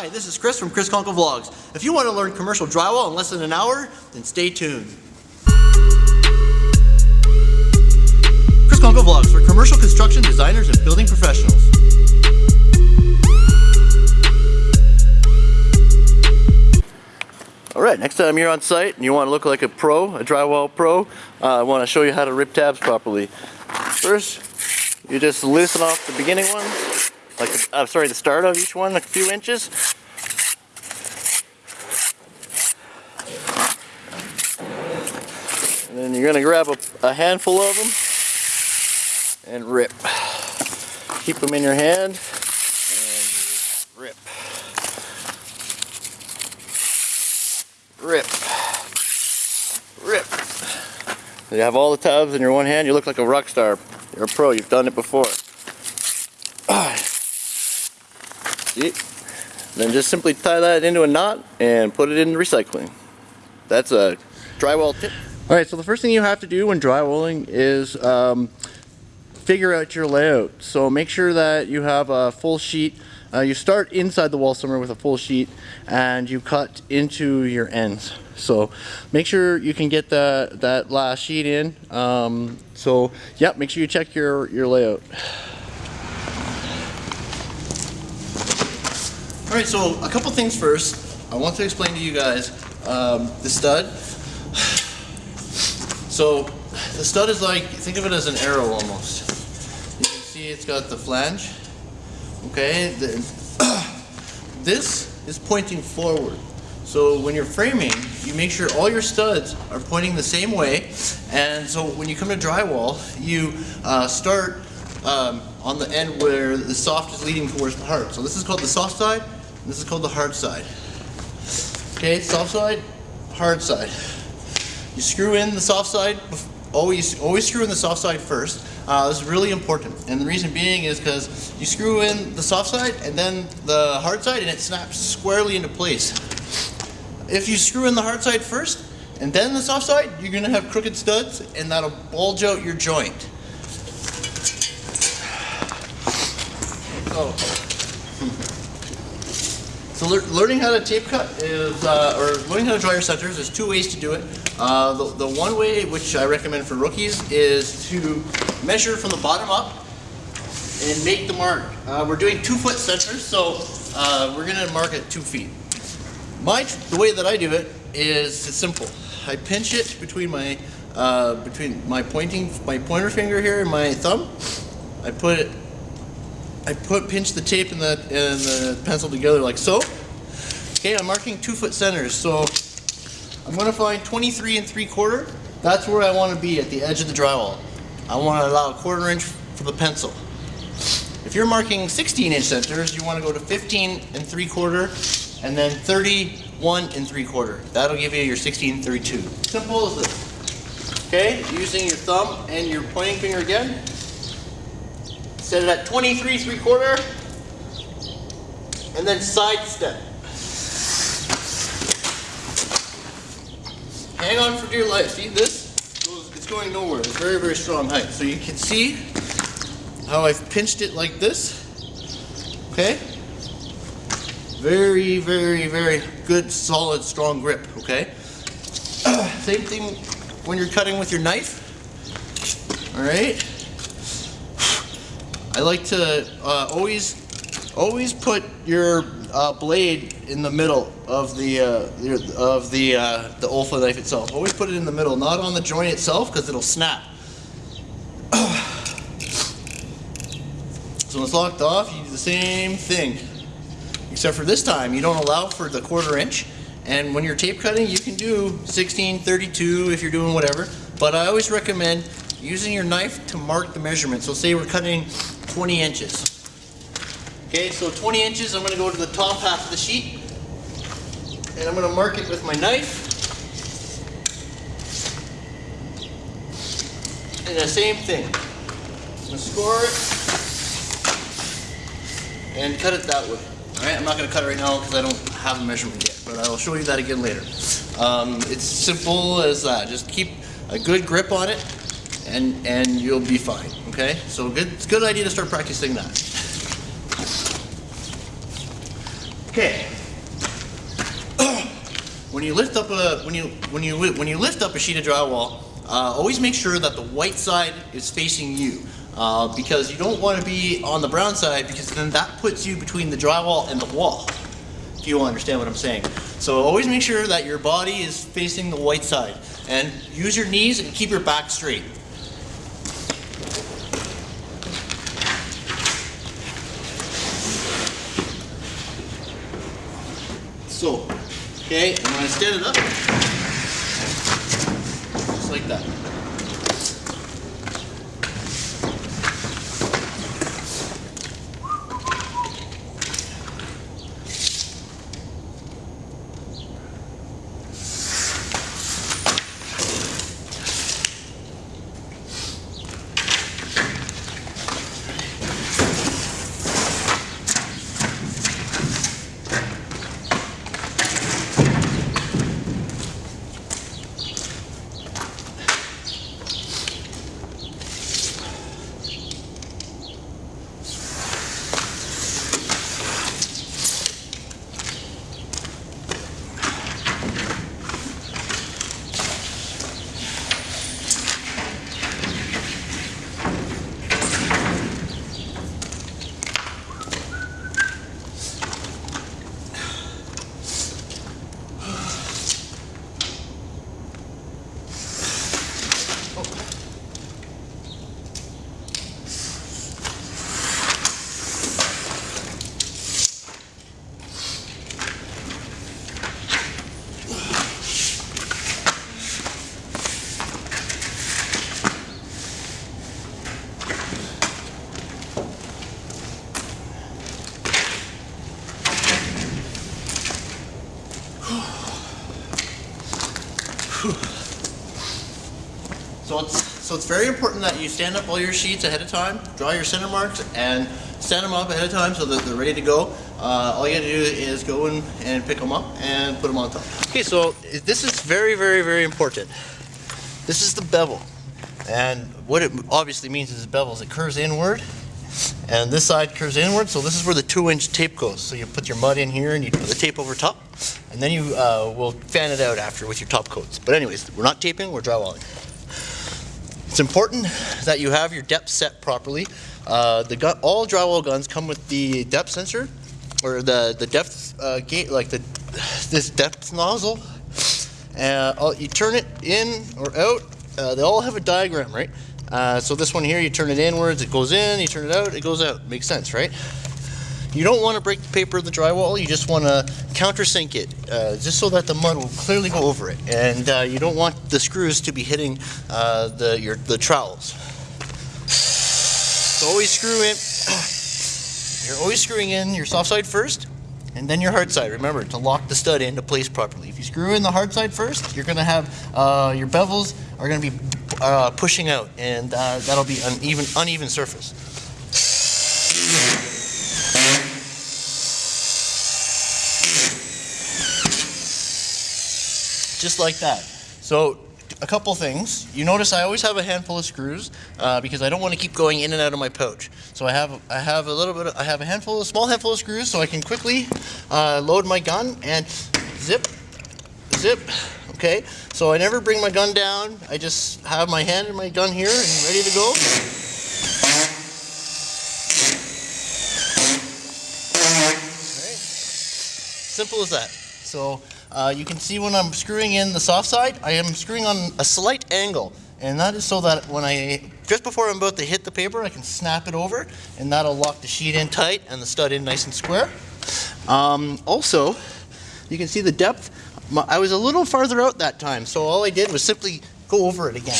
Hi, this is Chris from Chris Conkle Vlogs. If you want to learn commercial drywall in less than an hour, then stay tuned. Chris Conkle Vlogs for commercial construction designers and building professionals. Alright, next time you're on site and you want to look like a pro, a drywall pro, uh, I want to show you how to rip tabs properly. First, you just loosen off the beginning one, like I'm sorry, the start of each one, a few inches. And then you're gonna grab a, a handful of them and rip. Keep them in your hand and rip. Rip. Rip. You have all the tabs in your one hand, you look like a rock star. You're a pro, you've done it before. Then just simply tie that into a knot and put it in recycling. That's a drywall tip. Alright, so the first thing you have to do when drywalling is um, figure out your layout. So make sure that you have a full sheet. Uh, you start inside the wall somewhere with a full sheet and you cut into your ends. So make sure you can get that, that last sheet in. Um, so yeah, make sure you check your, your layout. All right, so a couple things first. I want to explain to you guys um, the stud. So the stud is like, think of it as an arrow almost. You can see it's got the flange. Okay, this is pointing forward. So when you're framing, you make sure all your studs are pointing the same way. And so when you come to drywall, you uh, start um, on the end where the soft is leading towards the hard. So this is called the soft side, this is called the hard side. Okay, soft side, hard side. You screw in the soft side, always, always screw in the soft side first. Uh, this is really important. And the reason being is because you screw in the soft side and then the hard side and it snaps squarely into place. If you screw in the hard side first and then the soft side, you're gonna have crooked studs and that'll bulge out your joint. So, so lear learning how to tape cut is, uh, or learning how to draw your centers, there's two ways to do it. Uh, the, the one way, which I recommend for rookies, is to measure from the bottom up and make the mark. Uh, we're doing two foot centers, so uh, we're gonna mark at two feet. My, the way that I do it is simple. I pinch it between my, uh, between my pointing, my pointer finger here and my thumb. I put it I put pinch the tape and the, and the pencil together like so. Okay, I'm marking two foot centers. So I'm gonna find 23 and three quarter. That's where I wanna be at the edge of the drywall. I wanna allow a quarter inch for the pencil. If you're marking 16 inch centers, you wanna go to 15 and three quarter and then 31 and three quarter. That'll give you your 16 32. Simple as this. Okay, using your thumb and your pointing finger again, Set it at 23 three quarter, and then side step. Hang on for dear life. See this? It's going nowhere. It's very, very strong height. So you can see how I've pinched it like this. Okay? Very, very, very good, solid, strong grip. Okay? Same thing when you're cutting with your knife. All right? I like to uh, always always put your uh, blade in the middle of the uh, of the uh, the Olfa knife itself. Always put it in the middle, not on the joint itself, because it'll snap. so when it's locked off, you do the same thing, except for this time you don't allow for the quarter inch. And when you're tape cutting, you can do 16, 32 if you're doing whatever. But I always recommend using your knife to mark the measurement. So say we're cutting 20 inches. Okay, so 20 inches, I'm going to go to the top half of the sheet and I'm going to mark it with my knife. And the same thing. I'm going to score it and cut it that way. Alright, I'm not going to cut it right now because I don't have a measurement yet, but I'll show you that again later. Um, it's simple as that. Just keep a good grip on it and, and you'll be fine, okay? So good, it's a good idea to start practicing that. Okay. when you lift up a when you when you when you lift up a sheet of drywall, uh, always make sure that the white side is facing you. Uh, because you don't want to be on the brown side because then that puts you between the drywall and the wall. If you understand what I'm saying. So always make sure that your body is facing the white side and use your knees and keep your back straight. So, okay, and when I stand it up, just like that. So it's, so it's very important that you stand up all your sheets ahead of time, draw your center marks, and stand them up ahead of time so that they're ready to go. Uh, all you gotta do is go in and pick them up and put them on top. Okay, so this is very, very, very important. This is the bevel. And what it obviously means is the bevel is it curves inward, and this side curves inward, so this is where the two inch tape goes. So you put your mud in here and you put the tape over top, and then you uh, will fan it out after with your top coats. But anyways, we're not taping, we're drywalling. It's important that you have your depth set properly. Uh, the gun, all drywall guns come with the depth sensor, or the the depth uh, gate, like the this depth nozzle. Uh, you turn it in or out. Uh, they all have a diagram, right? Uh, so this one here, you turn it inwards, it goes in. You turn it out, it goes out. Makes sense, right? You don't want to break the paper of the drywall, you just want to countersink it, uh, just so that the mud will clearly go over it. And uh, you don't want the screws to be hitting uh, the, your, the trowels. So always screw in, you're always screwing in your soft side first, and then your hard side. Remember to lock the stud into place properly. If you screw in the hard side first, you're going to have uh, your bevels are going to be uh, pushing out, and uh, that'll be an even uneven surface. Just like that. So a couple things. You notice I always have a handful of screws uh, because I don't want to keep going in and out of my pouch. So I have I have a little bit of, I have a handful, a small handful of screws, so I can quickly uh, load my gun and zip, zip. Okay, so I never bring my gun down. I just have my hand in my gun here and ready to go. Simple as that. So uh, you can see when I'm screwing in the soft side, I am screwing on a slight angle. And that is so that when I, just before I'm about to hit the paper, I can snap it over and that'll lock the sheet in tight and the stud in nice and square. Um, also, you can see the depth. I was a little farther out that time, so all I did was simply go over it again.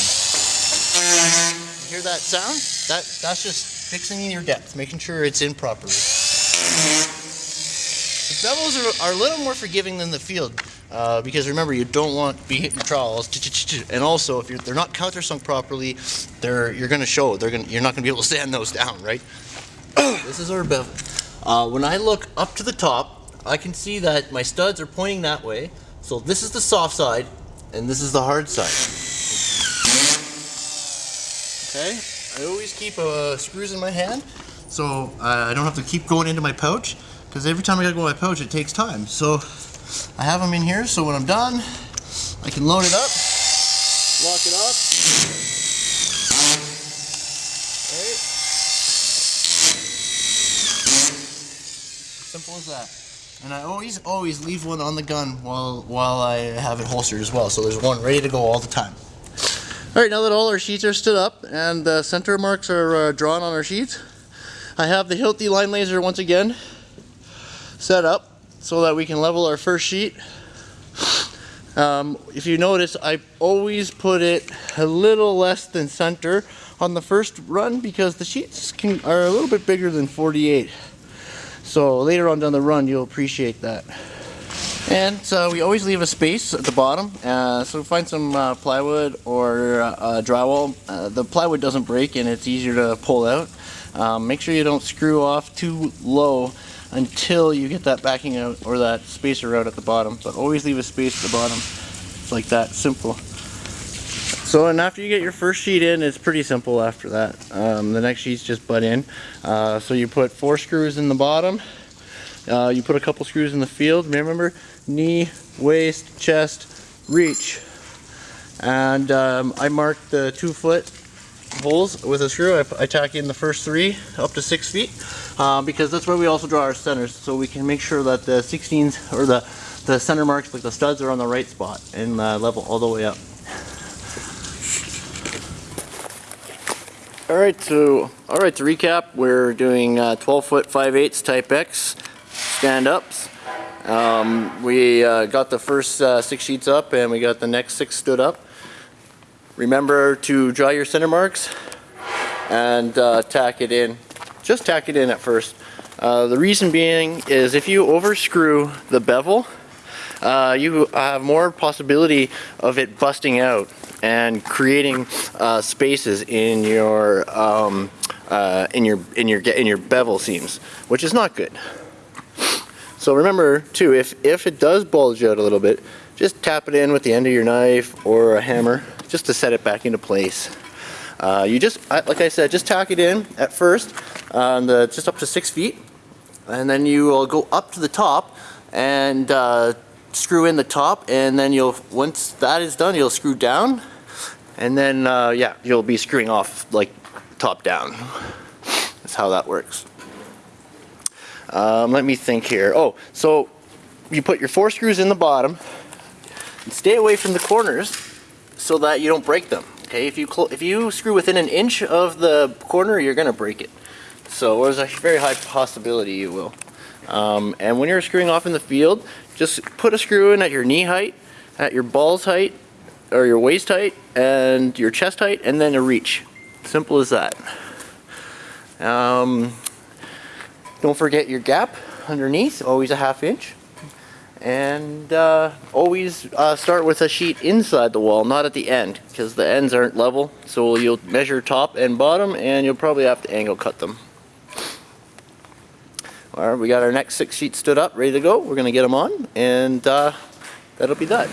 You hear that sound? That, that's just fixing your depth, making sure it's in properly. The bevels are, are, a little more forgiving than the field uh, because remember you don't want to be hitting trowels and also if they're not countersunk properly they're you're going to show they're going you're not going to be able to sand those down right? This is our bevel. Uh, when I look up to the top I can see that my studs are pointing that way. So this is the soft side and this is the hard side. Okay? I always keep uh, screws in my hand so uh, I don't have to keep going into my pouch because every time I gotta go in my pouch, it takes time. So I have them in here, so when I'm done, I can load it up, lock it up. Right. Simple as that. And I always, always leave one on the gun while while I have it holstered as well. So there's one ready to go all the time. All right, now that all our sheets are stood up and the center marks are uh, drawn on our sheets, I have the Hilti line laser once again set up so that we can level our first sheet. Um, if you notice, I always put it a little less than center on the first run because the sheets can, are a little bit bigger than 48. So later on down the run, you'll appreciate that. And uh, we always leave a space at the bottom, uh, so find some uh, plywood or uh, drywall. Uh, the plywood doesn't break and it's easier to pull out. Um, make sure you don't screw off too low until you get that backing out or that spacer out at the bottom. But always leave a space at the bottom. It's like that, simple. So and after you get your first sheet in, it's pretty simple after that. Um, the next sheets just butt in. Uh, so you put four screws in the bottom. Uh, you put a couple screws in the field. Remember, knee, waist, chest, reach. And um, I marked the two foot holes with a screw. I, I tack in the first three up to six feet uh, because that's where we also draw our centers so we can make sure that the 16s or the, the center marks like the studs are on the right spot and uh, level all the way up. Alright, so alright to recap, we're doing uh, 12 foot 5 8 type X stand ups. Um, we uh, got the first uh, six sheets up and we got the next six stood up. Remember to draw your center marks and uh, tack it in. Just tack it in at first. Uh, the reason being is if you overscrew the bevel, uh, you have more possibility of it busting out and creating uh, spaces in your um, uh, in your in your in your bevel seams, which is not good. So remember too, if if it does bulge out a little bit, just tap it in with the end of your knife or a hammer just to set it back into place. Uh, you just, like I said, just tack it in at first, um, the, just up to six feet, and then you will go up to the top and uh, screw in the top, and then you'll, once that is done, you'll screw down, and then, uh, yeah, you'll be screwing off like top down. That's how that works. Um, let me think here. Oh, so you put your four screws in the bottom, stay away from the corners so that you don't break them. Okay, if you if you screw within an inch of the corner, you're gonna break it. So there's a very high possibility you will. Um, and when you're screwing off in the field, just put a screw in at your knee height, at your balls height, or your waist height, and your chest height, and then a reach. Simple as that. Um, don't forget your gap underneath, always a half inch and uh, always uh, start with a sheet inside the wall not at the end because the ends aren't level. So you'll measure top and bottom and you'll probably have to angle cut them. Alright, we got our next six sheets stood up ready to go. We're gonna get them on and uh, that'll be that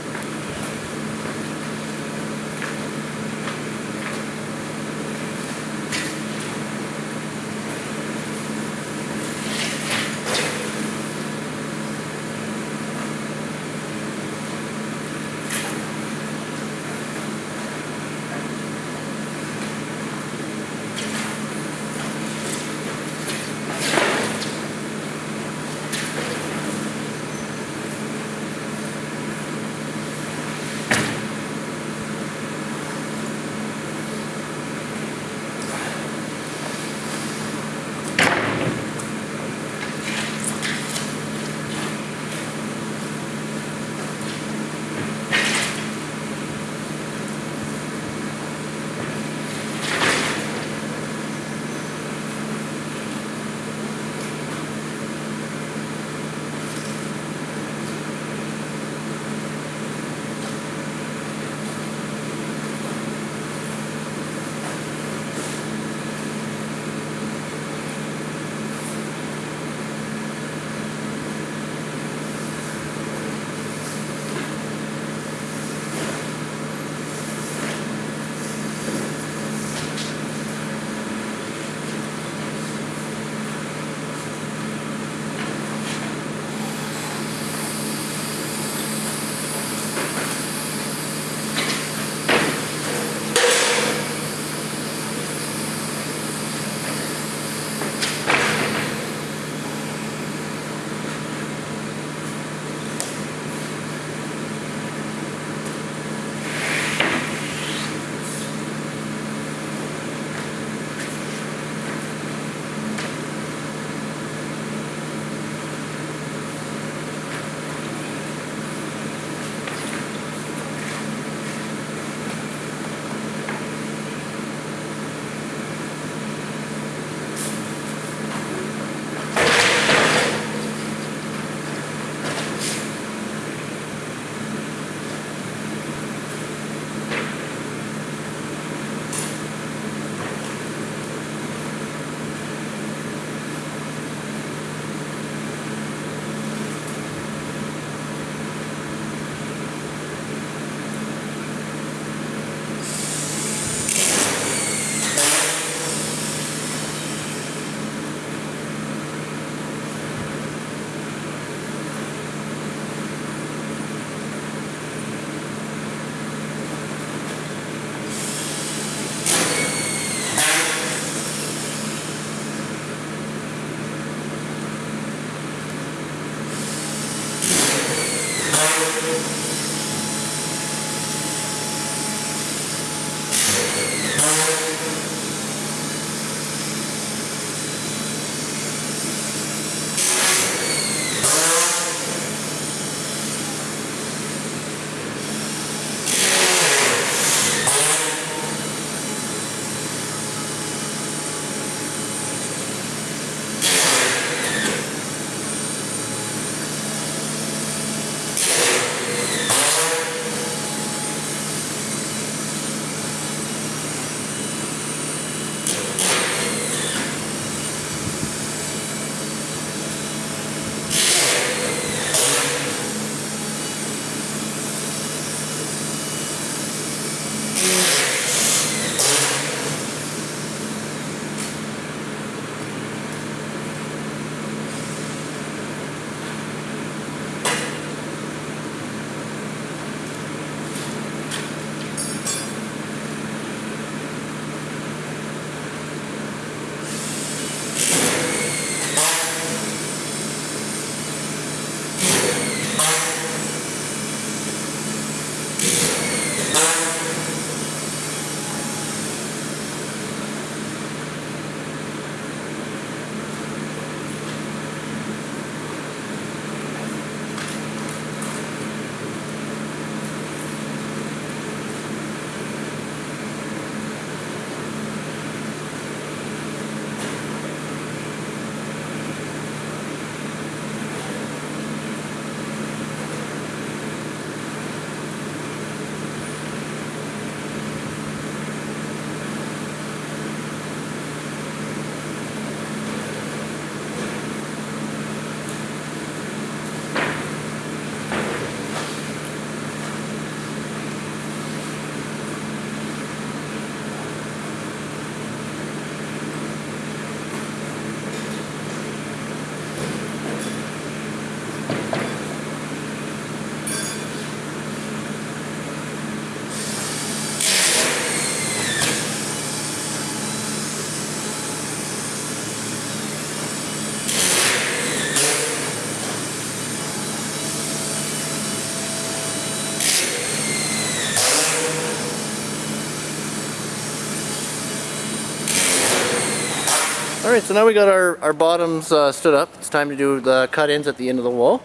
so now we got our, our bottoms uh, stood up. It's time to do the cut-ins at the end of the wall.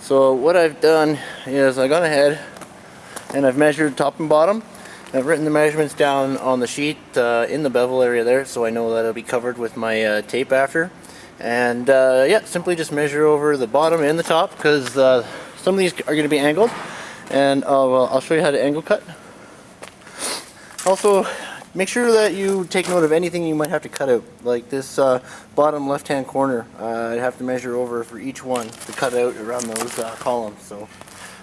So what I've done is I've gone ahead and I've measured top and bottom. I've written the measurements down on the sheet uh, in the bevel area there so I know that it'll be covered with my uh, tape after. And uh, yeah, simply just measure over the bottom and the top because uh, some of these are going to be angled. And uh, I'll show you how to angle cut. Also, make sure that you take note of anything you might have to cut out. Like this uh, bottom left hand corner, uh, I'd have to measure over for each one to cut out around those uh, columns. So,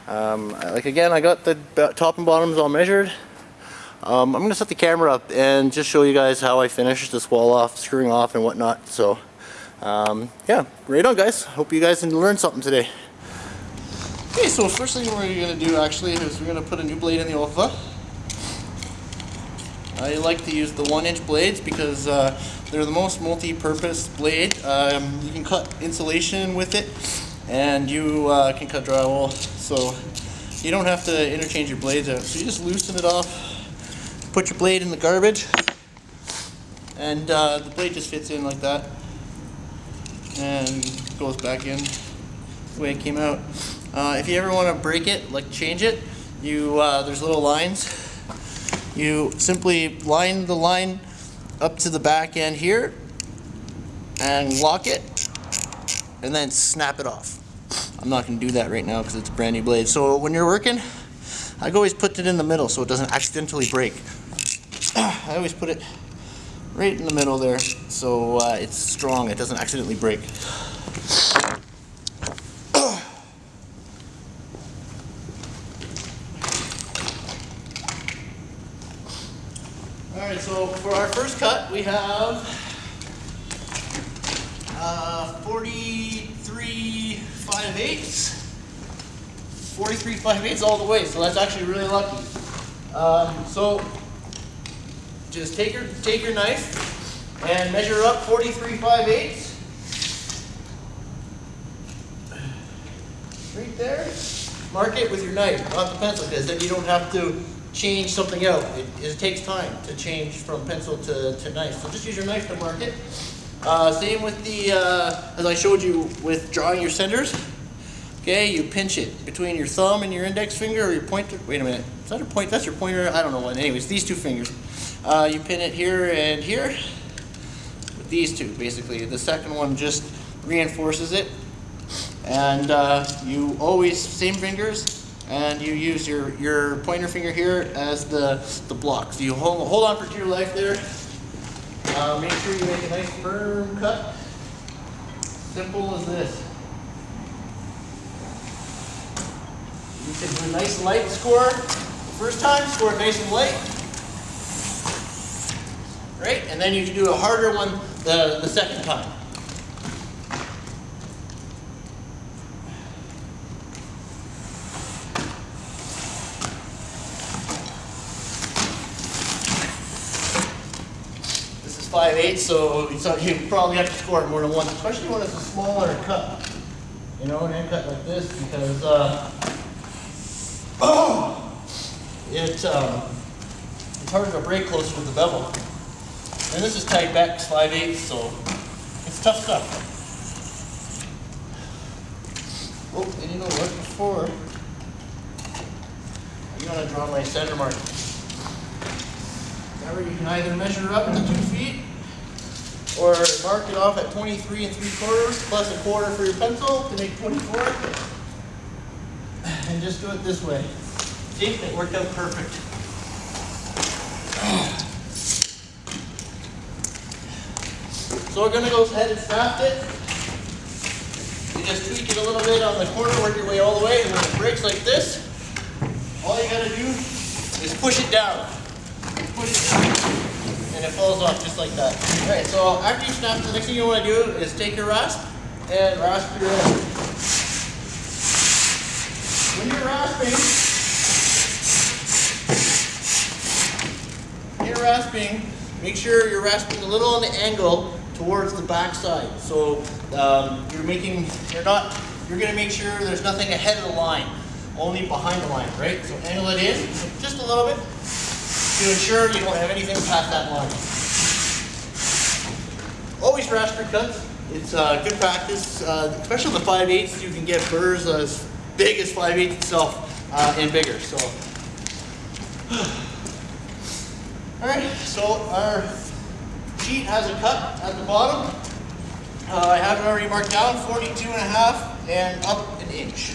um, like again, I got the top and bottoms all measured. Um, I'm going to set the camera up and just show you guys how I finish this wall off, screwing off and whatnot. So, um, yeah, right on guys. Hope you guys learned something today. Okay, so first thing we're going to do actually is we're going to put a new blade in the Olfa. I like to use the one inch blades because uh, they're the most multi-purpose blade. Um, you can cut insulation with it and you uh, can cut drywall so you don't have to interchange your blades out. So you just loosen it off, put your blade in the garbage and uh, the blade just fits in like that and goes back in the way it came out. Uh, if you ever want to break it, like change it, you uh, there's little lines you simply line the line up to the back end here and lock it and then snap it off. I'm not going to do that right now because it's a brand new blade. So when you're working, I always put it in the middle so it doesn't accidentally break. I always put it right in the middle there so uh, it's strong, it doesn't accidentally break. Alright, so for our we have uh, 43 5 eighths. 43 5 eighths all the way, so that's actually really lucky. Um, so just take your, take your knife and measure up 43 5 eighths. Right there. mark it with your knife, not the pencil, because then you don't have to change something out. It, it takes time to change from pencil to, to knife. So just use your knife to mark it. Uh, same with the, uh, as I showed you with drawing your centers. Okay, you pinch it between your thumb and your index finger or your pointer. Wait a minute. Is that a point? That's your pointer? I don't know what. Anyways, these two fingers. Uh, you pin it here and here with these two, basically. The second one just reinforces it. And uh, you always, same fingers, and you use your, your pointer finger here as the, the block. So you hold, hold on for dear life there. Uh, make sure you make a nice firm cut. Simple as this. You can do a nice light score. First time, score nice and light. Right? And then you can do a harder one the, the second time. This is 5 8 so, you probably have to score it more than once, especially when it's a smaller cut. You know, an end cut like this, because uh, it, um, it's harder to break close with the bevel. And this is type X 5 8 so it's tough stuff. Oh, and you know what, before, I'm gonna draw my center mark. Remember, you can either measure up to two feet, or mark it off at 23 and 3 quarters, plus a quarter for your pencil to make 24. And just do it this way. See, it worked out perfect. So we're gonna go ahead and snap it. You just tweak it a little bit on the corner, work your way all the way, and when it breaks like this, all you gotta do is push it down. Push it down. It falls off just like that. Alright, so after you snap, the next thing you wanna do is take your rasp and rasp your end. When you're rasping, when you're rasping, make sure you're rasping a little on the angle towards the back side. So um, you're making, you're not, you're gonna make sure there's nothing ahead of the line, only behind the line, right? So angle it in just a little bit to ensure you don't have anything past that line. Always rasp your cuts. It's uh, good practice, uh, especially the 5 8 you can get burrs as big as 5 8 itself uh, and bigger. So, all right, so our sheet has a cut at the bottom. Uh, I have it already marked down, 42 and a half and up an inch.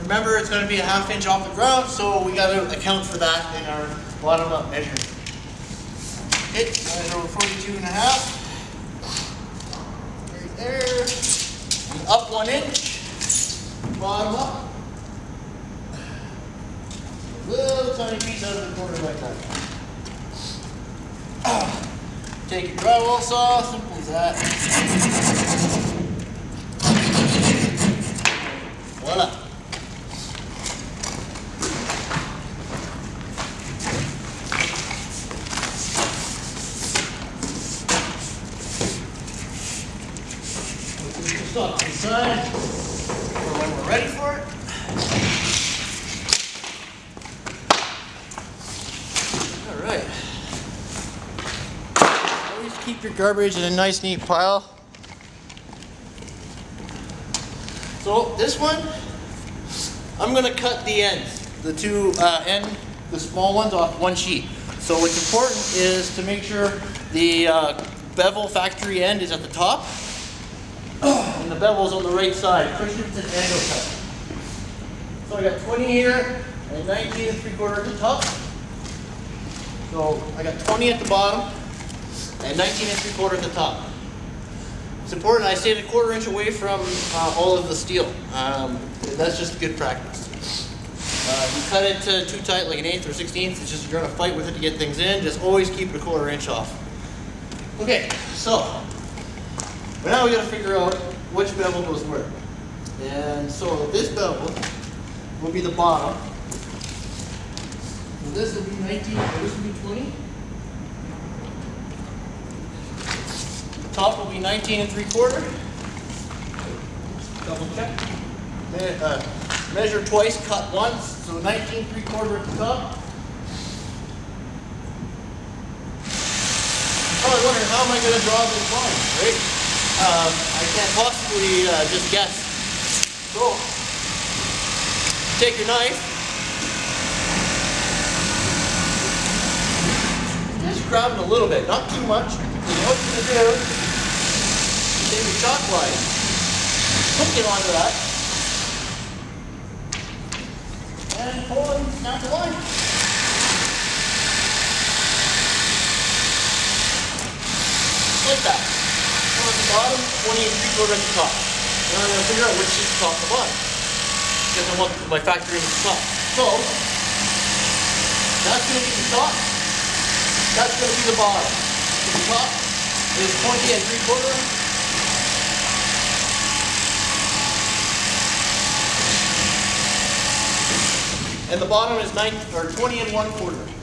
Remember, it's going to be a half inch off the ground, so we got to account for that in our bottom up measure. Okay, measure 42 and a half. Right there. And up one inch. Bottom up. Little tiny piece out of the corner like that. Take your drywall saw, simple as that. Voila. Put this off to the side for when we're ready for it. All right. Always keep your garbage in a nice neat pile. So this one, I'm gonna cut the ends, the two uh, end, the small ones off one sheet. So what's important is to make sure the uh, bevel factory end is at the top and the bevel's on the right side. Christensen angle cut. So I got 20 here and 19 and 3 quarter at the top. So I got 20 at the bottom and 19 and 3 quarter at the top. It's important I stay a quarter inch away from uh, all of the steel. Um, that's just good practice. Uh, you cut it to too tight, like an eighth or sixteenth, it's just you're gonna fight with it to get things in. Just always keep it a quarter inch off. Okay, so but now we gotta figure out which bevel goes where. And so this bevel will be the bottom. So this will be 19, or this will be 20. Top will be 19 and 3 quarter. Double check. Then, uh, measure twice, cut once, so 19 three quarter at the top. Probably wondering how am I going to draw this line, right? Um, I can't possibly uh, just guess. So, take your knife, just grab it a little bit, not too much. Know what you're going to do? Take your chalk line, hook it onto that, and pull and snap the line. Like that. Bottom, 20 and 3 quarter at the top. Now I'm going to figure out which is top and the bottom. Because I want my factory at the top. So, that's going to be the top. That's going to be the bottom. So the top is 20 and 3 quarter. And the bottom is 9 or 20 and 1 quarter.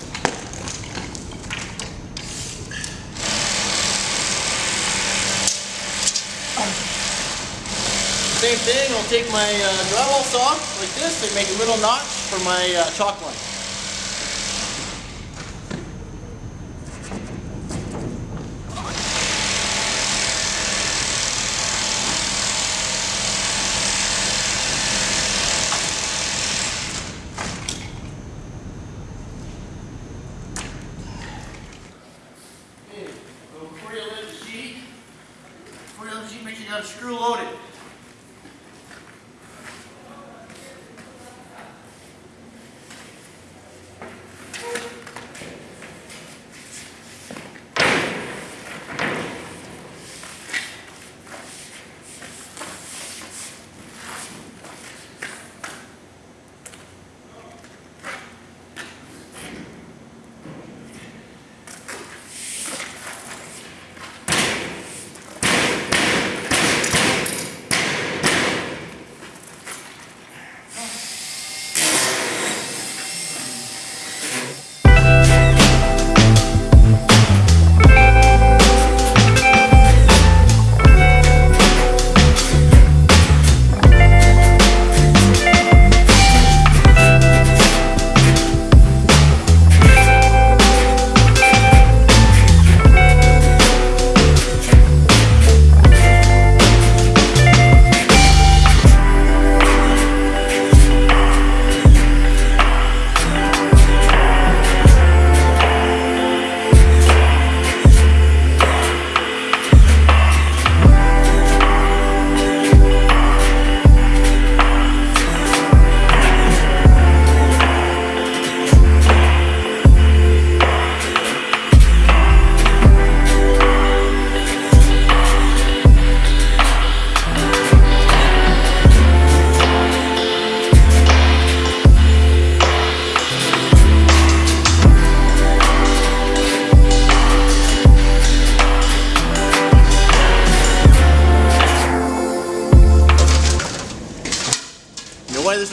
Same thing, I'll take my uh, drywall saw like this and make a little notch for my uh, chalk line.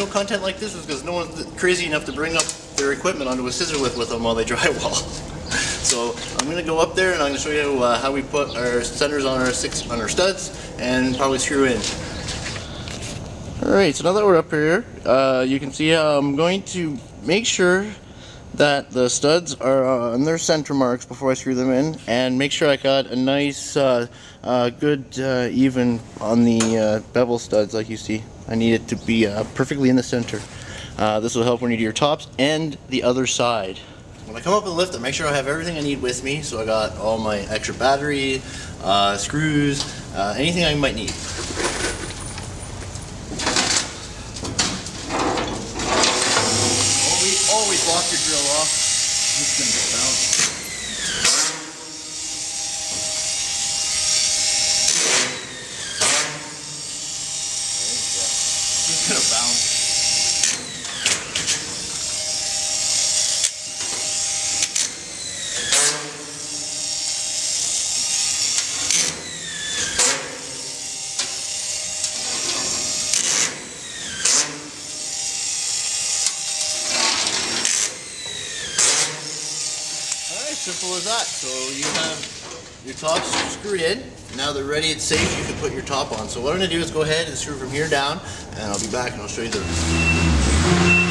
Content like this is because no one's crazy enough to bring up their equipment onto a scissor lift with them while they drywall. so I'm gonna go up there and I'm gonna show you uh, how we put our centers on our six on our studs and probably screw in. Alright, so now that we're up here, uh, you can see I'm going to make sure that the studs are on their center marks before I screw them in and make sure I got a nice uh, uh, good uh, even on the uh, bevel studs like you see. I need it to be uh, perfectly in the center. Uh, this will help when you do your tops and the other side. When I come up the lift, I make sure I have everything I need with me. So I got all my extra battery, uh, screws, uh, anything I might need. Always, always lock your drill off. It's gonna get bounced. It's gonna bounce. Alright, simple as that. So you have your tops screwed in. now they're ready, it's safe, you can put your top on. So what I'm gonna do is go ahead and screw from here down, and I'll be back and I'll show you the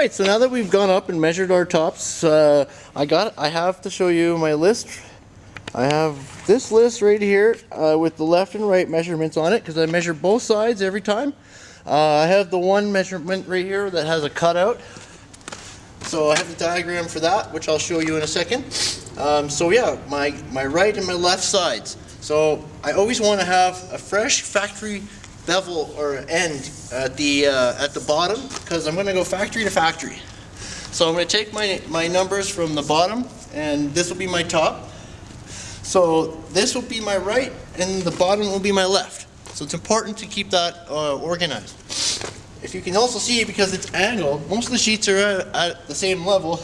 right, so now that we've gone up and measured our tops, uh, I got, I have to show you my list. I have this list right here uh, with the left and right measurements on it because I measure both sides every time. Uh, I have the one measurement right here that has a cutout. So I have the diagram for that, which I'll show you in a second. Um, so yeah, my, my right and my left sides. So I always want to have a fresh factory bevel or end at the uh, at the bottom because I'm going to go factory to factory. So I'm going to take my, my numbers from the bottom and this will be my top. So this will be my right and the bottom will be my left. So it's important to keep that uh, organized. If you can also see because it's angled, most of the sheets are at, at the same level.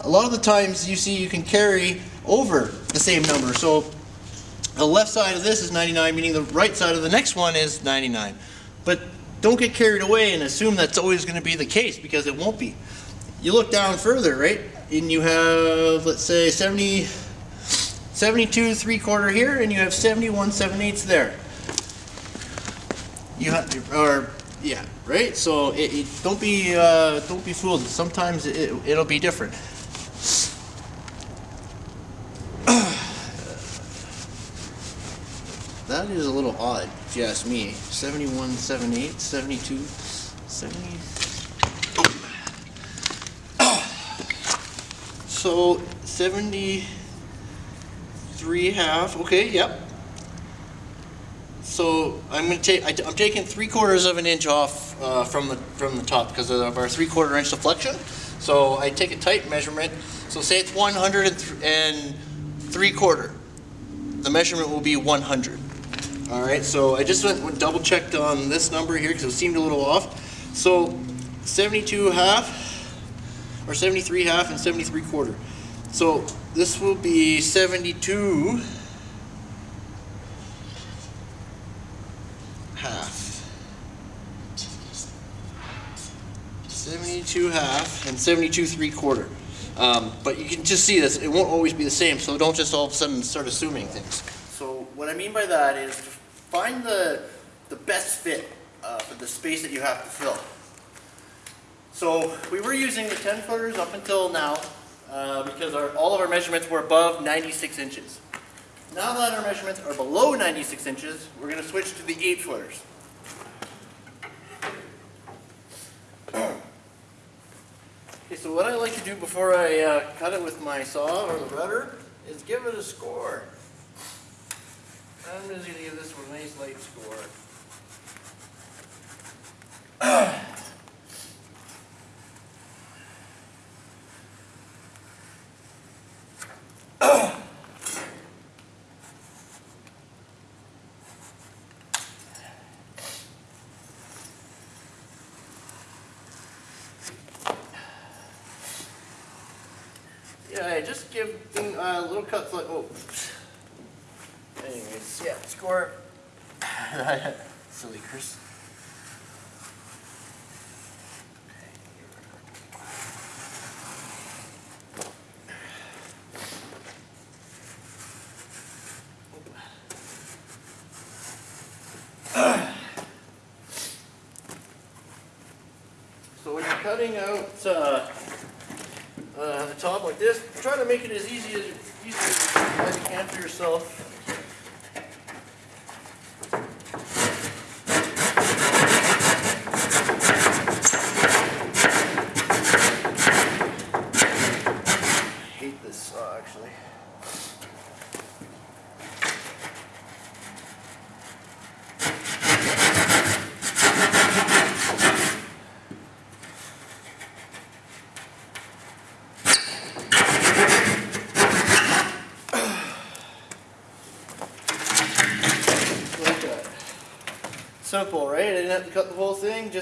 A lot of the times you see you can carry over the same number. So the left side of this is 99, meaning the right side of the next one is 99. But don't get carried away and assume that's always going to be the case because it won't be. You look down further, right? And you have, let's say, 70, 72 three quarter here, and you have 71 seven eighths there. You have, or yeah, right. So it, it, don't be uh, don't be fooled. Sometimes it, it'll be different. That is a little odd, if you ask me. 71, 78, 72, 70. So 73 half, okay, yep. So I'm to take, I'm taking three quarters of an inch off uh, from the from the top because of our three quarter inch deflection. So I take a tight measurement. So say it's 103 quarter. The measurement will be 100. All right, so I just went, went double checked on this number here because it seemed a little off. So 72 half, or 73 half and 73 quarter. So this will be 72 half. 72 half and 72 three quarter. Um, but you can just see this, it won't always be the same, so don't just all of a sudden start assuming things. So what I mean by that is find the, the best fit uh, for the space that you have to fill. So we were using the 10 footers up until now uh, because our, all of our measurements were above 96 inches. Now that our measurements are below 96 inches, we're going to switch to the 8 footers. Okay, so what I like to do before I uh, cut it with my saw or the router is give it a score. I'm just going to give this one a nice light score. yeah, just give uh, little cuts like, oh. Score. Silly Chris. So when you're cutting out uh, uh, the top like this, try to make it as easy as, easy as you can for yourself.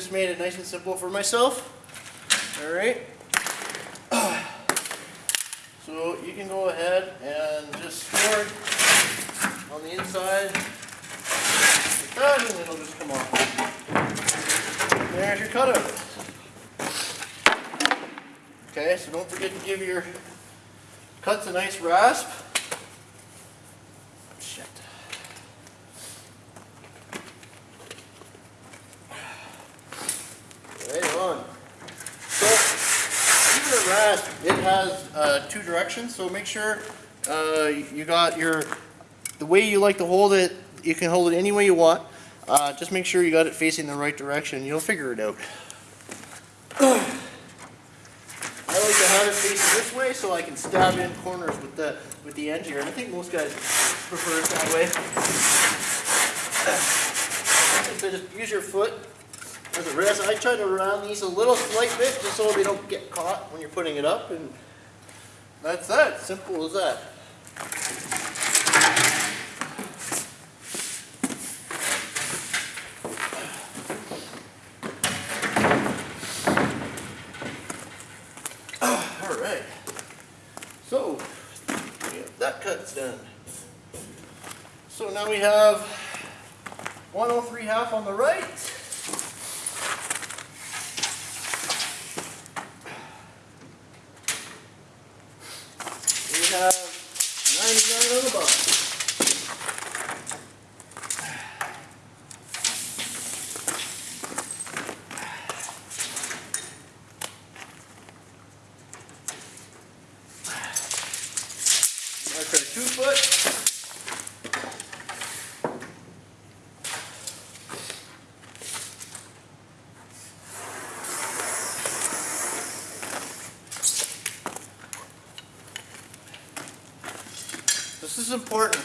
Just made it nice and simple for myself. All right. So you can go ahead and just score it on the inside like that, and it'll just come off. There's your cutout. Okay, so don't forget to give your cuts a nice rasp. Shit. Right on. So, even a rasp, it has two directions, so make sure uh, you got your, the way you like to hold it, you can hold it any way you want. Uh, just make sure you got it facing the right direction, you'll figure it out. I like to have it facing this way so I can stab in corners with the with the end here, and I think most guys prefer it that way. So just use your foot as a rest. I try to round these a little slight bit just so they don't get caught when you're putting it up, and that's that. Simple as that. Ah, all right. So, that cut's done. So now we have 103 half on the right. We have 99 on the bottom. Mark our two foot. This is important.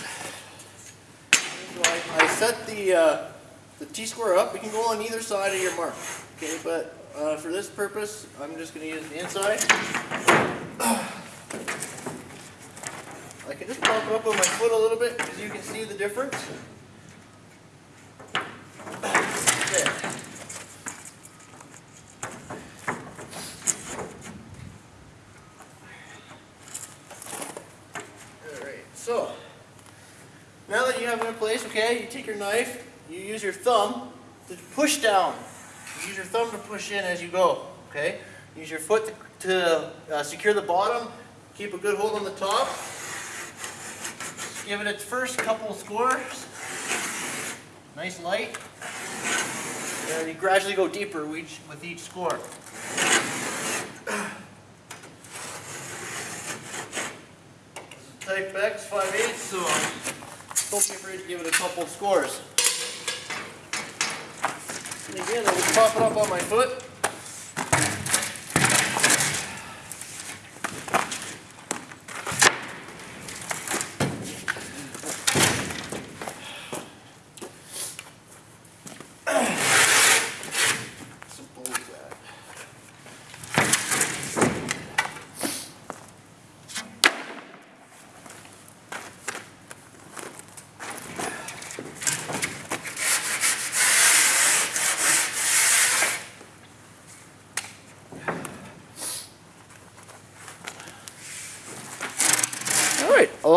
So I, I set the, uh, the T-square up. We can go on either side of your mark. Okay, but uh, for this purpose, I'm just going to use the inside. I can just pump up on my foot a little bit because you can see the difference. There. Alright, so now that you have it in place, okay, you take your knife, you use your thumb to push down. Use your thumb to push in as you go, okay? Use your foot to, uh, secure the bottom, keep a good hold on the top. Give it its first couple scores. Nice light. And you gradually go deeper with each, score. Type X 5 8 so don't be afraid to give it a couple scores. And again, I will just pop it up on my foot.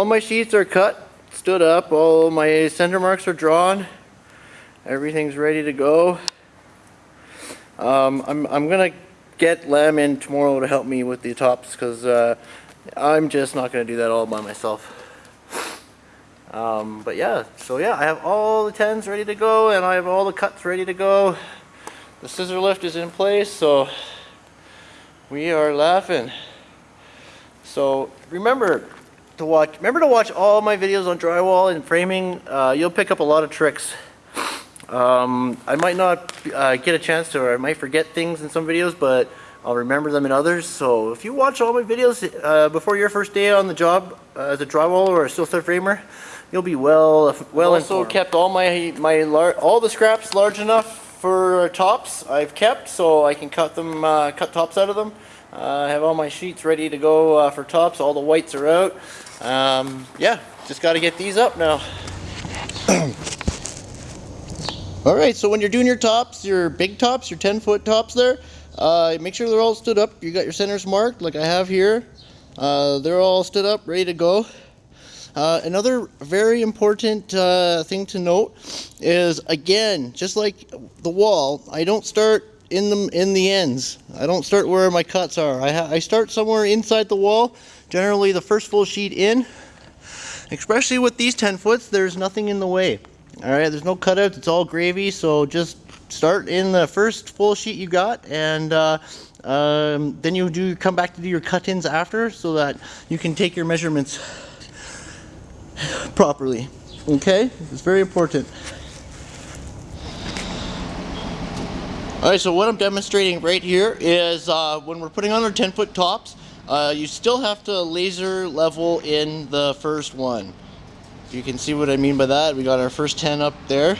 All my sheets are cut, stood up, all my center marks are drawn. Everything's ready to go. Um, I'm, I'm gonna get Lem in tomorrow to help me with the tops because uh, I'm just not gonna do that all by myself. Um, but yeah, so yeah, I have all the tens ready to go and I have all the cuts ready to go. The scissor lift is in place, so we are laughing. So remember to watch, remember to watch all my videos on drywall and framing. Uh, you'll pick up a lot of tricks. Um, I might not uh, get a chance to, or I might forget things in some videos, but I'll remember them in others. So if you watch all my videos uh, before your first day on the job uh, as a drywall or a steel stud framer, you'll be well well also informed. kept all my my lar- all the scraps large enough for tops. I've kept so I can cut them uh, cut tops out of them. Uh, I have all my sheets ready to go uh, for tops. All the whites are out. Um, yeah, just got to get these up now. All right, so when you're doing your tops, your big tops, your 10 foot tops there, uh, make sure they're all stood up. You got your centers marked like I have here. Uh, they're all stood up, ready to go. Uh, another very important uh, thing to note is, again, just like the wall, I don't start in the, in the ends. I don't start where my cuts are. I, I start somewhere inside the wall, generally the first full sheet in. Especially with these 10 foots, there's nothing in the way. All right, there's no cutouts, it's all gravy, so just start in the first full sheet you got and uh, um, then you do come back to do your cut-ins after so that you can take your measurements properly. Okay, it's very important. Alright, so what I'm demonstrating right here is uh, when we're putting on our 10 foot tops, uh, you still have to laser level in the first one. You can see what I mean by that. We got our first 10 up there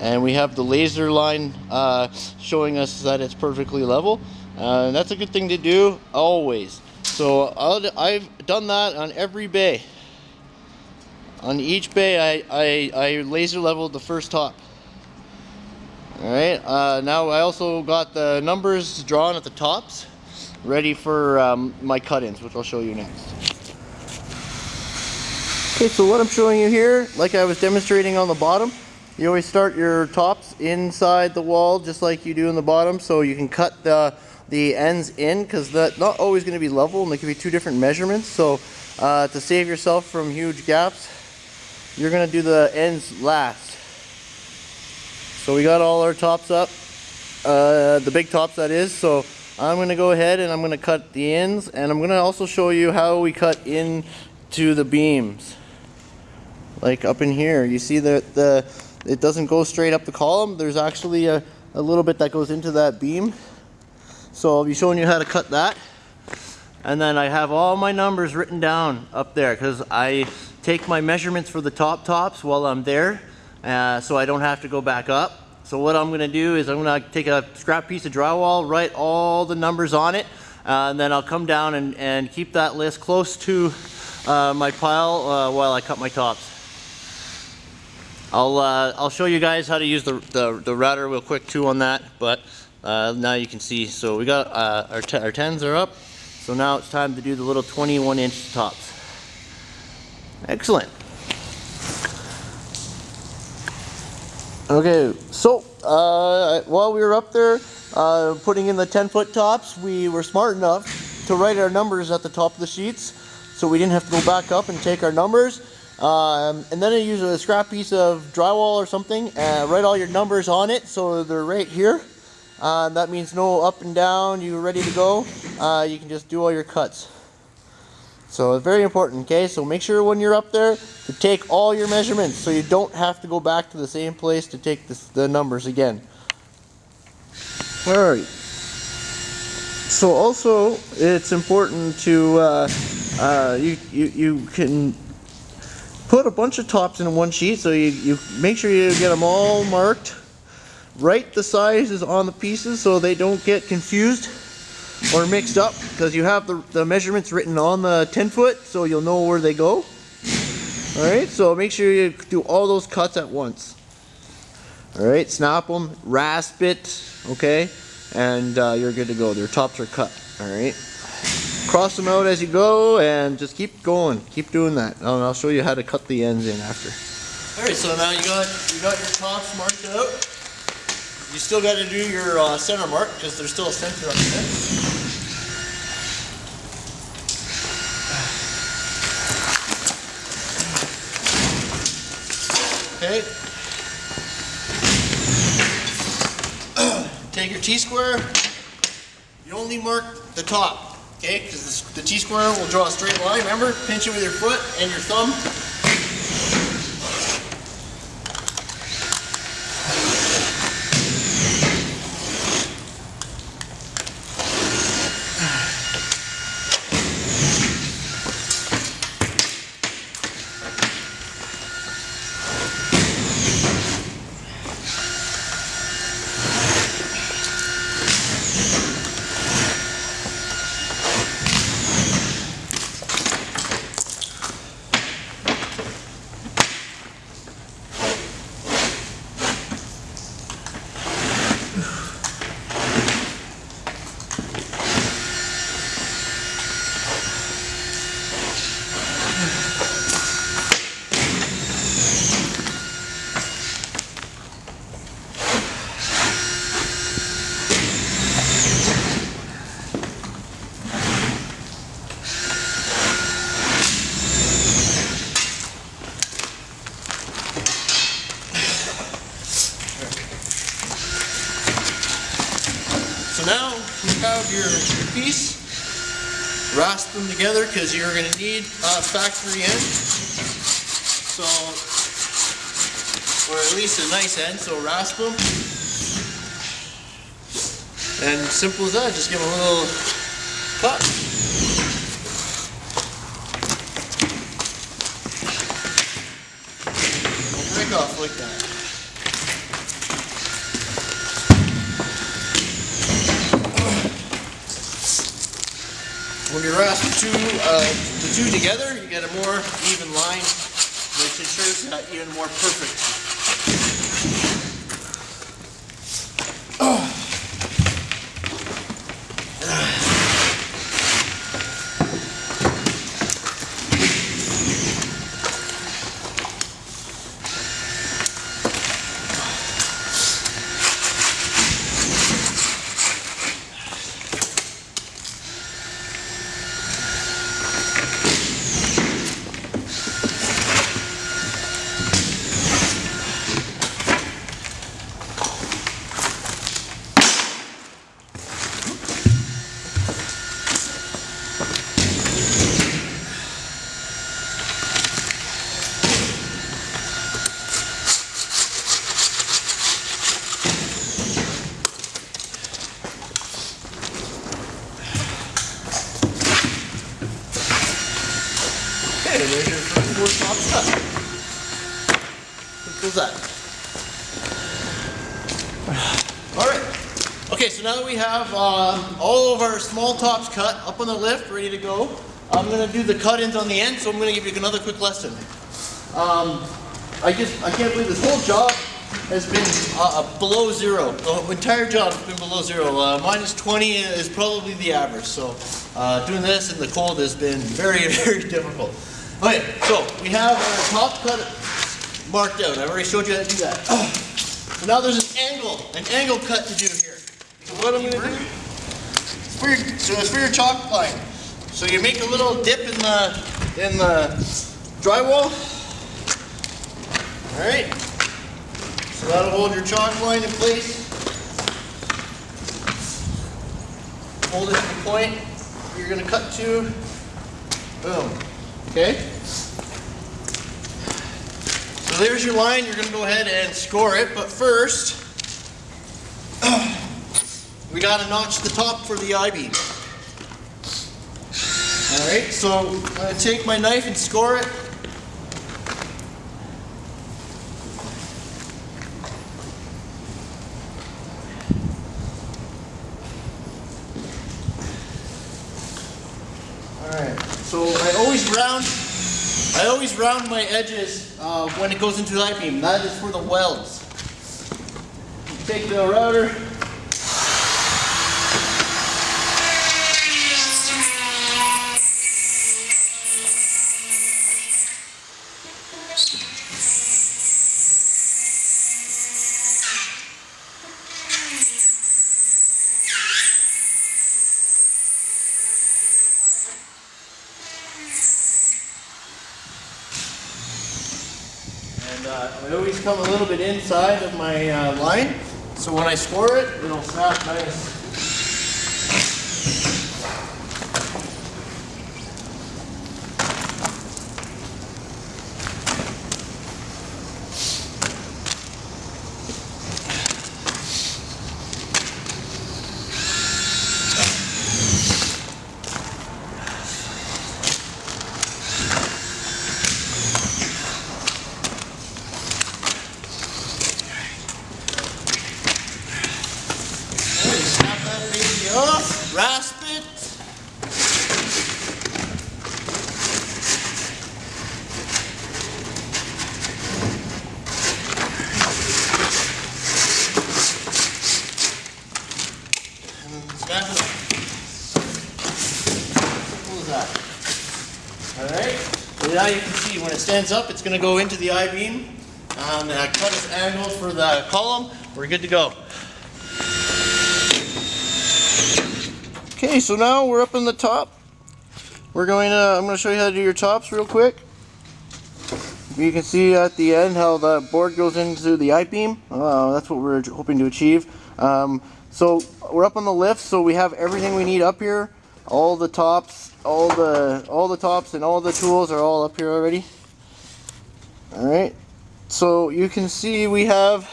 and we have the laser line uh, showing us that it's perfectly level. Uh, and that's a good thing to do always. So i have done that on every bay. On each bay, I, I, I laser leveled the first top. Alright, uh, now I also got the numbers drawn at the tops, ready for um, my cut-ins, which I'll show you next. Okay, so what I'm showing you here, like I was demonstrating on the bottom, you always start your tops inside the wall, just like you do in the bottom, so you can cut the, the ends in, because that's not always going to be level, and they can be two different measurements, so uh, to save yourself from huge gaps, you're going to do the ends last. So we got all our tops up, uh, the big tops that is, so I'm going to go ahead and I'm going to cut the ends, and I'm going to also show you how we cut into the beams. Like up in here, you see that the it doesn't go straight up the column, there's actually a, a little bit that goes into that beam. So I'll be showing you how to cut that. And then I have all my numbers written down up there because I take my measurements for the top tops while I'm there uh, so I don't have to go back up. So what I'm going to do is I'm going to take a scrap piece of drywall, write all the numbers on it, uh, and then I'll come down and, and keep that list close to uh, my pile uh, while I cut my tops. I'll, uh, I'll show you guys how to use the, the, the router real quick too on that, but uh, now you can see. So we got our, our 10s are up, so now it's time to do the little 21 inch tops. Excellent. Okay, so uh, while we were up there uh, putting in the 10 foot tops, we were smart enough to write our numbers at the top of the sheets so we didn't have to go back up and take our numbers. Um, and then I use a scrap piece of drywall or something and write all your numbers on it so they're right here. Uh, that means no up and down, you're ready to go. Uh, you can just do all your cuts. So it's very important, okay? So make sure when you're up there to take all your measurements so you don't have to go back to the same place to take the numbers again. Alright. So also, it's important to, uh, uh, you, you, you can put a bunch of tops in one sheet so you, you make sure you get them all marked. Write the sizes on the pieces so they don't get confused or mixed up because you have the, the measurements written on the 10 foot so you'll know where they go. Alright, so make sure you do all those cuts at once. Alright, snap them, rasp it, okay, and uh, you're good to go. Their tops are cut, alright. Cross them out as you go and just keep going. Keep doing that. And I'll show you how to cut the ends in after. Alright, so now you got, you got your tops marked out. You still got to do your uh, center mark because there's still a center up there. Okay. Take your T-square. You only mark the top, okay? Because the T-square will draw a straight line. Remember, pinch it with your foot and your thumb. Together because you're going to need a factory end. So, or at least a nice end, so rasp them. And simple as that, just give them a little cut. Two together, you get a more even line, which ensures that even more perfect. As that. Alright. Okay, so now that we have uh, all of our small tops cut up on the lift, ready to go, I'm going to do the cut-ins on the end, so I'm going to give you another quick lesson. Um, I just, I can't believe this whole job has been uh, uh, below zero. The entire job has been below zero. Uh, minus 20 is probably the average. So uh, doing this in the cold has been very, very difficult. Okay, so we have our top cut marked out. I already showed you how to do that. So now there's an angle, an angle cut to do here. So what I'm going to do, it's for your, so it's for your chalk line. So you make a little dip in the in the drywall. All right. So that'll hold your chalk line in place. Hold it to the point you're going to cut to. Boom. Okay? So there's your line. You're going to go ahead and score it. But first, we got to notch the top for the I-beam. Alright, so I'm going to take my knife and score it. Alright, so I always round, I always round my edges uh, when it goes into the I-beam. That is for the welds. Take the router. And uh, I always come a little bit inside of my uh, line, so when I score it, it'll snap nice. Alright, Snap that baby off, rasp it. And snap it off. Simple as that. Alright, so now you can see when it stands up, it's going to go into the I-beam. And uh, cut its angle for the column. We're good to go. Okay, so now we're up in the top. We're going to, I'm going to show you how to do your tops real quick. You can see at the end how the board goes into the I-beam. Uh, that's what we're hoping to achieve. Um, So we're up on the lift, so we have everything we need up here. All the tops, all the all the tops and all the tools are all up here already. Alright. So you can see we have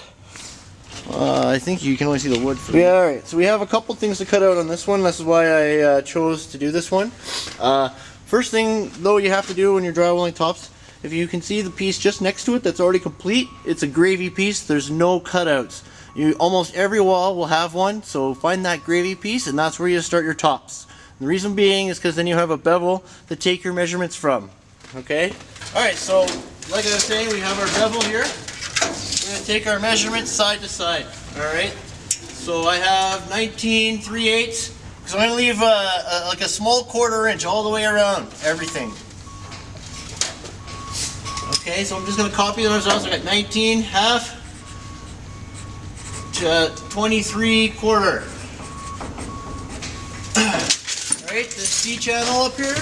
uh, I think you can only see the wood. yeah, alright. So we have a couple things to cut out on this one. This is why I uh, chose to do this one. Uh, first thing though you have to do when you're drywalling tops, if you can see the piece just next to it that's already complete, it's a gravy piece. There's no cutouts. You almost every wall will have one, so find that gravy piece and that's where you start your tops. The reason being is because then you have a bevel to take your measurements from. Okay? Alright, so like I was saying, we have our bevel here. We're going to take our measurements side to side. Alright? So I have 19 3 eighths. So I'm going to leave a, like a small quarter inch all the way around everything. Okay, so I'm just going to copy those. So I got 19 half, to 23 quarter. Alright, the C channel up here.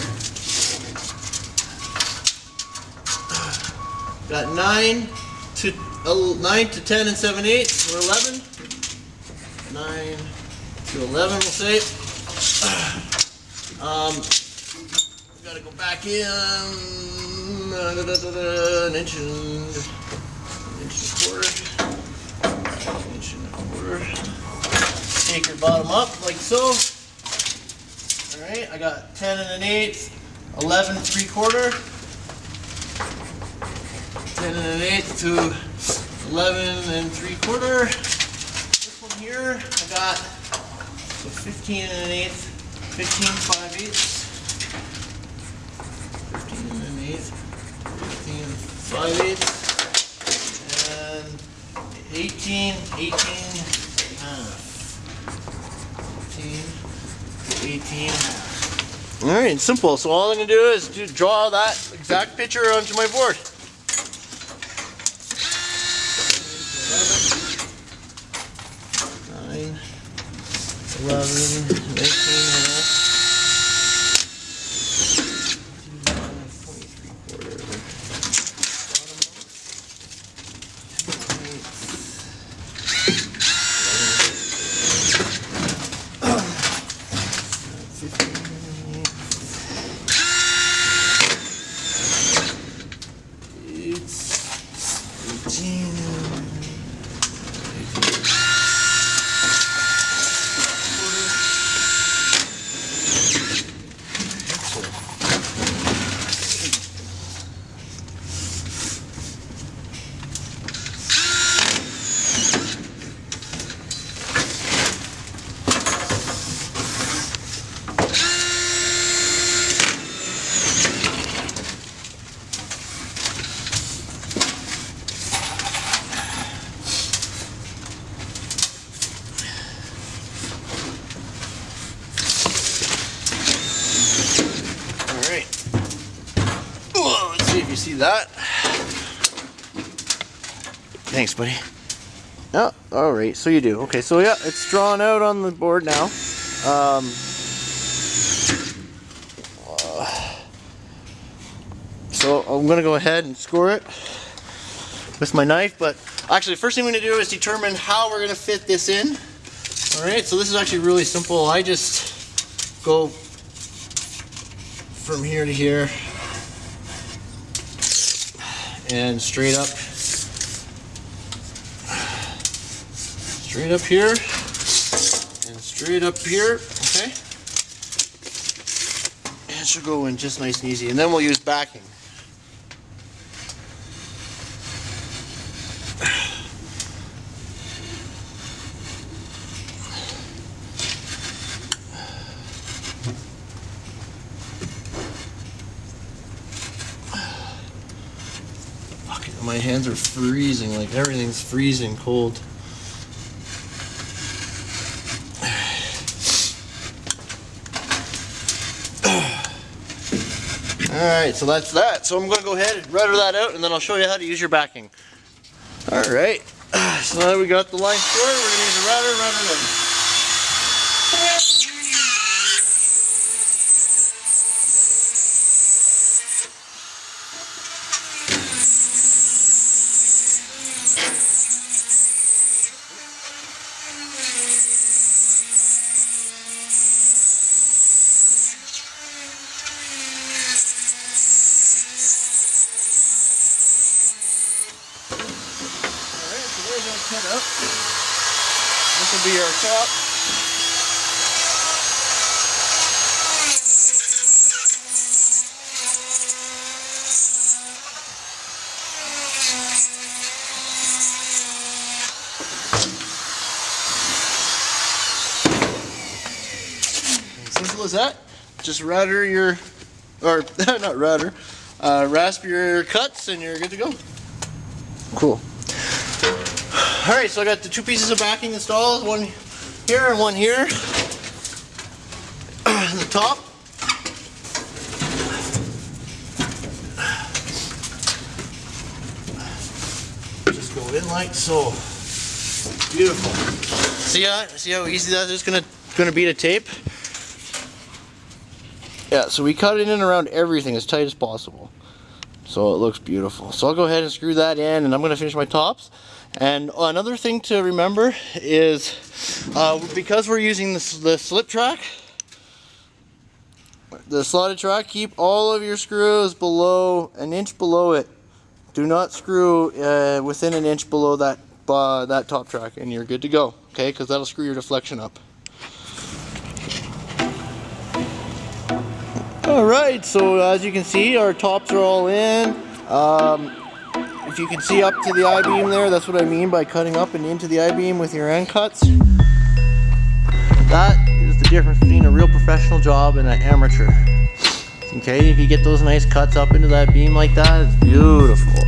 Got 9 to uh, 9 to 10 and 7 eighths, or 11. 9 to 11 we'll say. Um, gotta go back in da, da, da, an inch and, an inch and a quarter. Take your bottom up like so. Alright, I got 10 and an eighth, 11 three quarter, 10 and an eighth to 11 and three quarter. This one here, I got so 15 and an eighth, 15 five eighths, 15 and an eighth, 15 five eighths, and 18, 18 18 All right, simple. So all I'm gonna do is draw that exact picture onto my board. 9, 11, 19, see that? Thanks, buddy. Oh, alright, so you do. Okay, so yeah, it's drawn out on the board now. Um, so I'm going to go ahead and score it with my knife, but actually first thing we're going to do is determine how we're going to fit this in. Alright, so this is actually really simple. I just go from here to here and straight up straight up here. And straight up here okay? And it should go in just nice and easy and then we'll use backing. My hands are freezing, like everything's freezing cold. Alright, so that's that. So I'm going to go ahead and router that out and then I'll show you how to use your backing. Alright, so now we got the line squared, we're going to use a router, router in. Just router your, or not router, uh, rasp your cuts and you're good to go. Cool. Alright, so I got the two pieces of backing installed, one here and one here. the top. Just go in like so. Beautiful. See how see how easy that is gonna gonna be to tape? Yeah, so we cut it in around everything as tight as possible. So it looks beautiful. So I'll go ahead and screw that in and I'm going to finish my tops. And another thing to remember is uh, because we're using the, the slip track, the slotted track, keep all of your screws below, an inch below it. Do not screw uh, within an inch below that, uh, that top track and you're good to go. Okay, because that'll screw your deflection up. Alright, so as you can see, our tops are all in. Um, if you can see up to the I-beam there, that's what I mean by cutting up and into the I-beam with your end cuts. That is the difference between a real professional job and an amateur. Okay, if you get those nice cuts up into that beam like that, it's beautiful.